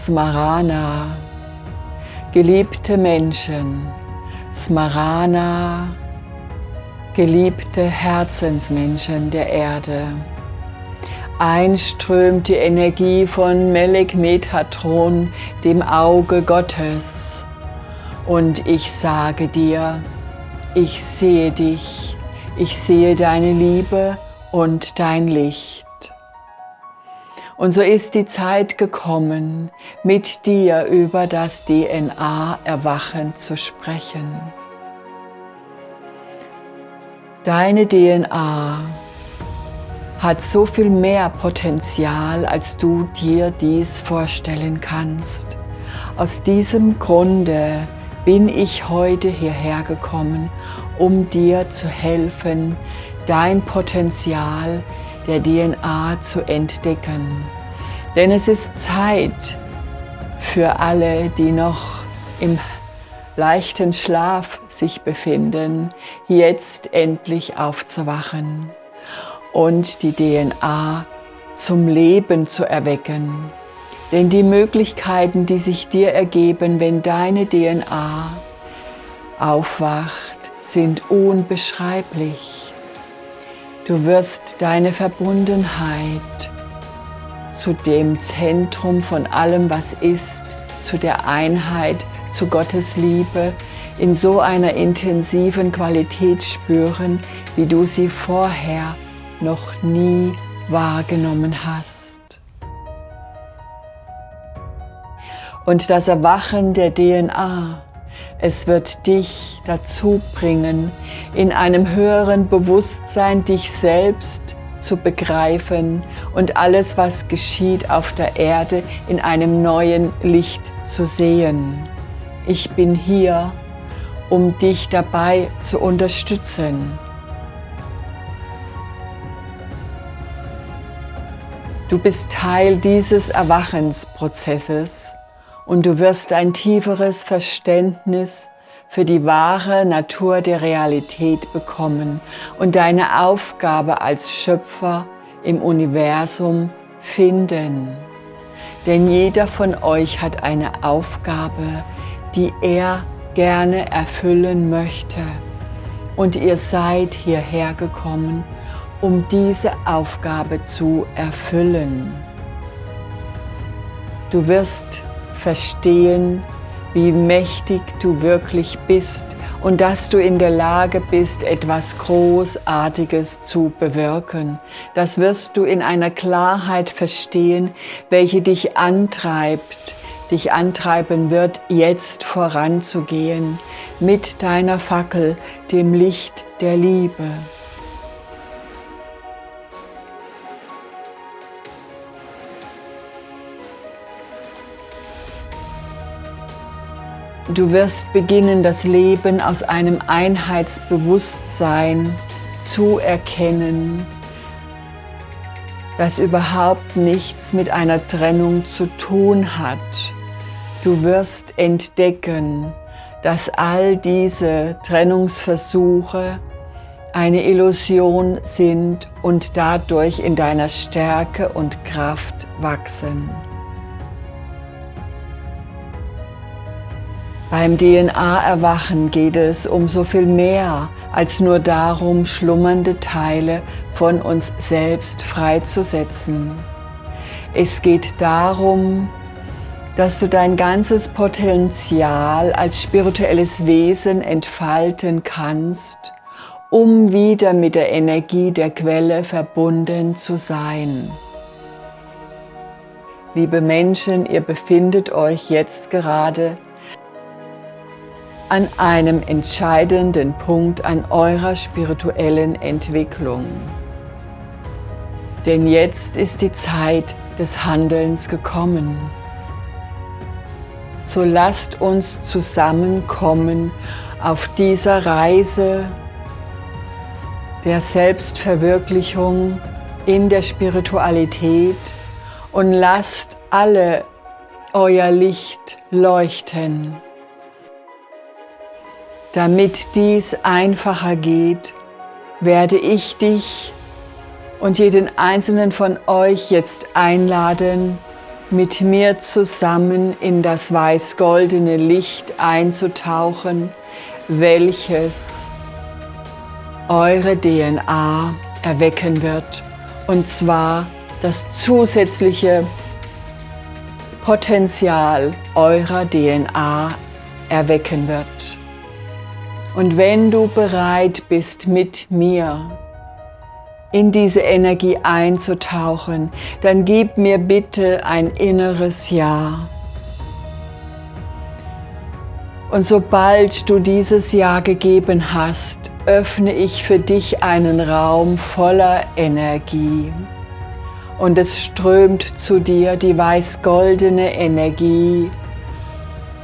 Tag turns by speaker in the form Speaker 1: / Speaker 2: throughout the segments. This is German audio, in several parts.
Speaker 1: Smarana. Geliebte Menschen, Smarana, geliebte Herzensmenschen der Erde. Einströmt die Energie von Melek Metatron, dem Auge Gottes. Und ich sage dir, ich sehe dich, ich sehe deine Liebe und dein Licht. Und so ist die Zeit gekommen, mit dir über das DNA-Erwachen zu sprechen. Deine DNA hat so viel mehr Potenzial, als du dir dies vorstellen kannst. Aus diesem Grunde bin ich heute hierher gekommen, um dir zu helfen, dein Potenzial der DNA zu entdecken. Denn es ist Zeit für alle, die noch im leichten Schlaf sich befinden, jetzt endlich aufzuwachen und die DNA zum Leben zu erwecken. Denn die Möglichkeiten, die sich dir ergeben, wenn deine DNA aufwacht, sind unbeschreiblich. Du wirst deine Verbundenheit zu dem Zentrum von allem, was ist, zu der Einheit, zu Gottes Liebe, in so einer intensiven Qualität spüren, wie du sie vorher noch nie wahrgenommen hast. Und das Erwachen der DNA, es wird dich dazu bringen, in einem höheren Bewusstsein dich selbst zu begreifen und alles, was geschieht auf der Erde, in einem neuen Licht zu sehen. Ich bin hier, um dich dabei zu unterstützen. Du bist Teil dieses Erwachensprozesses und du wirst ein tieferes Verständnis für die wahre Natur der Realität bekommen und deine Aufgabe als Schöpfer im Universum finden. Denn jeder von euch hat eine Aufgabe, die er gerne erfüllen möchte. Und ihr seid hierher gekommen, um diese Aufgabe zu erfüllen. Du wirst verstehen, wie mächtig du wirklich bist und dass du in der Lage bist, etwas Großartiges zu bewirken. Das wirst du in einer Klarheit verstehen, welche dich antreibt, dich antreiben wird, jetzt voranzugehen mit deiner Fackel, dem Licht der Liebe. Du wirst beginnen, das Leben aus einem Einheitsbewusstsein zu erkennen, das überhaupt nichts mit einer Trennung zu tun hat. Du wirst entdecken, dass all diese Trennungsversuche eine Illusion sind und dadurch in deiner Stärke und Kraft wachsen. Beim DNA-Erwachen geht es um so viel mehr als nur darum, schlummernde Teile von uns selbst freizusetzen. Es geht darum, dass du dein ganzes Potenzial als spirituelles Wesen entfalten kannst, um wieder mit der Energie der Quelle verbunden zu sein. Liebe Menschen, ihr befindet euch jetzt gerade an einem entscheidenden Punkt an eurer spirituellen Entwicklung. Denn jetzt ist die Zeit des Handelns gekommen. So lasst uns zusammenkommen auf dieser Reise der Selbstverwirklichung in der Spiritualität und lasst alle euer Licht leuchten. Damit dies einfacher geht, werde ich dich und jeden einzelnen von euch jetzt einladen, mit mir zusammen in das weiß-goldene Licht einzutauchen, welches eure DNA erwecken wird. Und zwar das zusätzliche Potenzial eurer DNA erwecken wird. Und wenn du bereit bist, mit mir in diese Energie einzutauchen, dann gib mir bitte ein inneres Ja. Und sobald du dieses Ja gegeben hast, öffne ich für dich einen Raum voller Energie. Und es strömt zu dir die weiß-goldene Energie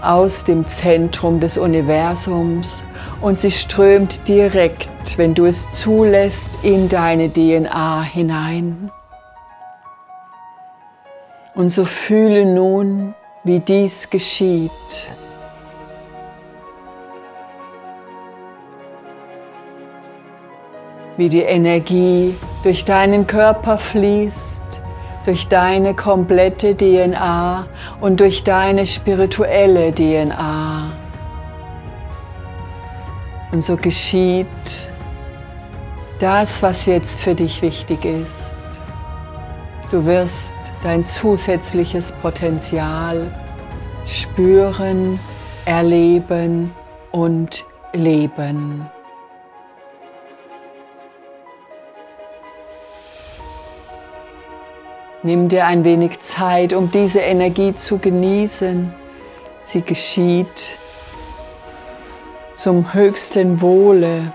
Speaker 1: aus dem Zentrum des Universums und sie strömt direkt, wenn du es zulässt, in deine DNA hinein. Und so fühle nun, wie dies geschieht. Wie die Energie durch deinen Körper fließt durch deine komplette DNA und durch deine spirituelle DNA. Und so geschieht das, was jetzt für dich wichtig ist. Du wirst dein zusätzliches Potenzial spüren, erleben und leben. Nimm dir ein wenig Zeit, um diese Energie zu genießen. Sie geschieht zum höchsten Wohle.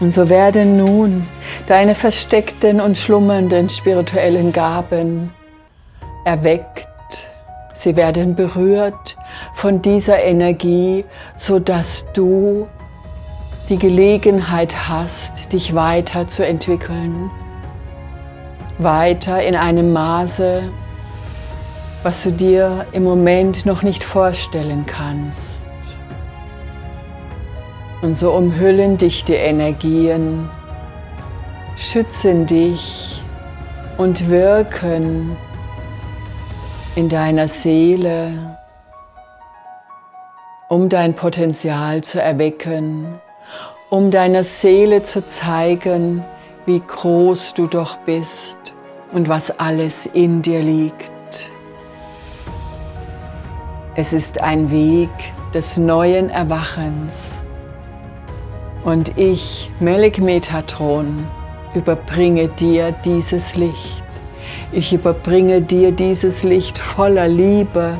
Speaker 1: Und so werden nun deine versteckten und schlummernden spirituellen Gaben erweckt, sie werden berührt von dieser Energie, sodass du die Gelegenheit hast, dich weiterzuentwickeln, weiter in einem Maße, was du dir im Moment noch nicht vorstellen kannst. Und so umhüllen dich die Energien, schützen dich und wirken in deiner Seele, um dein Potenzial zu erwecken, um deiner Seele zu zeigen, wie groß du doch bist und was alles in dir liegt. Es ist ein Weg des neuen Erwachens. Und ich, Melik Metatron, überbringe dir dieses Licht. Ich überbringe dir dieses Licht voller Liebe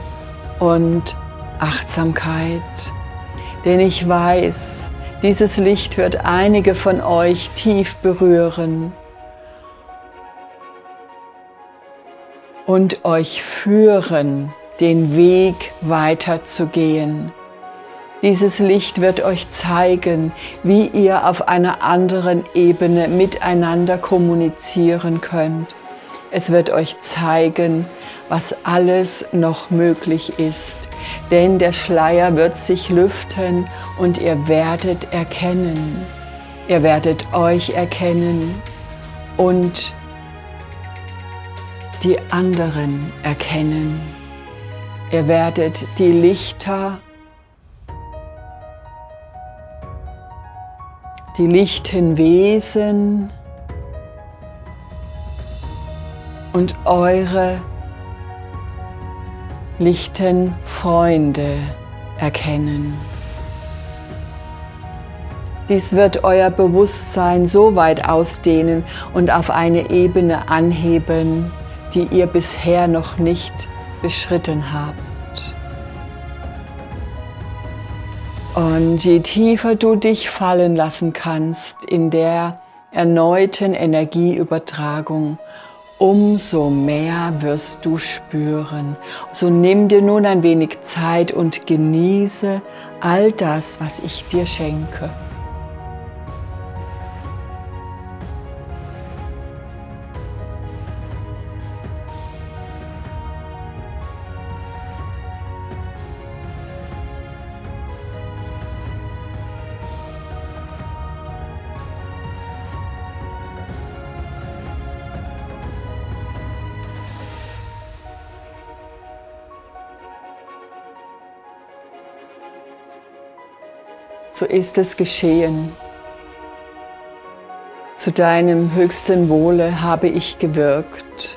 Speaker 1: und Achtsamkeit. Denn ich weiß, dieses Licht wird einige von euch tief berühren und euch führen, den Weg weiterzugehen. Dieses Licht wird euch zeigen, wie ihr auf einer anderen Ebene miteinander kommunizieren könnt es wird euch zeigen, was alles noch möglich ist. Denn der Schleier wird sich lüften und ihr werdet erkennen. Ihr werdet euch erkennen und die anderen erkennen. Ihr werdet die Lichter, die lichten Wesen, und eure lichten Freunde erkennen. Dies wird euer Bewusstsein so weit ausdehnen und auf eine Ebene anheben, die ihr bisher noch nicht beschritten habt. Und je tiefer du dich fallen lassen kannst in der erneuten Energieübertragung, umso mehr wirst du spüren. So nimm dir nun ein wenig Zeit und genieße all das, was ich dir schenke. So ist es geschehen. Zu deinem höchsten Wohle habe ich gewirkt.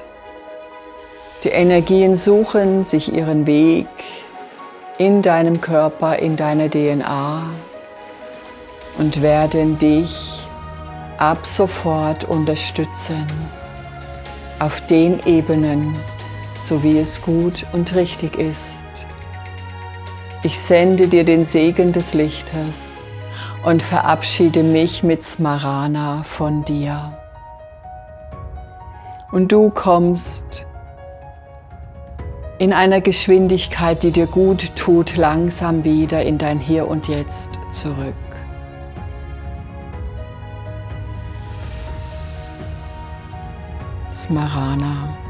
Speaker 1: Die Energien suchen sich ihren Weg in deinem Körper, in deiner DNA und werden dich ab sofort unterstützen auf den Ebenen, so wie es gut und richtig ist. Ich sende dir den Segen des Lichtes und verabschiede mich mit Smarana von dir. Und du kommst in einer Geschwindigkeit, die dir gut tut, langsam wieder in dein Hier und Jetzt zurück. Smarana.